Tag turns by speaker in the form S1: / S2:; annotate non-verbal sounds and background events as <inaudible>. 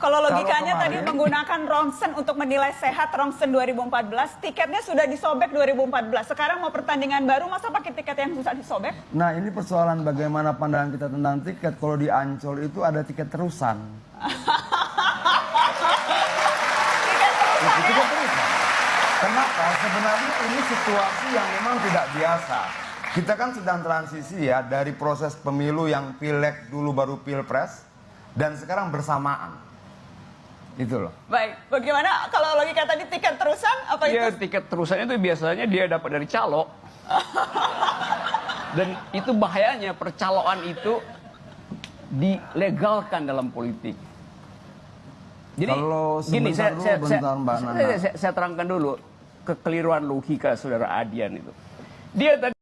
S1: Kalau logikanya
S2: Kalau
S1: tadi menggunakan Ronsen untuk menilai sehat Ronsen 2014, tiketnya sudah disobek 2014. Sekarang mau pertandingan baru, masa pakai tiket yang susah disobek?
S2: Nah ini persoalan bagaimana pandangan kita tentang tiket. Kalau di Ancol itu ada tiket terusan.
S1: Tiket terusan ya?
S2: tiket terusan. Kenapa? Sebenarnya ini situasi yang memang tidak biasa. Kita kan sedang transisi ya dari proses pemilu yang pileg dulu baru pilpres dan sekarang bersamaan. Itu loh.
S1: Baik, bagaimana kalau logika tadi tiket terusan? Apa
S3: Ya
S1: itu?
S3: tiket terusannya itu biasanya dia dapat dari calo. <laughs> Dan itu bahayanya percaloan itu dilegalkan dalam politik. Jadi
S2: Kalau
S3: gini saya,
S2: dulu,
S3: saya, saya,
S2: bentar, Mbak Nana.
S3: saya, saya, saya terangkan dulu kekeliruan logika saudara Adian itu. Dia tadi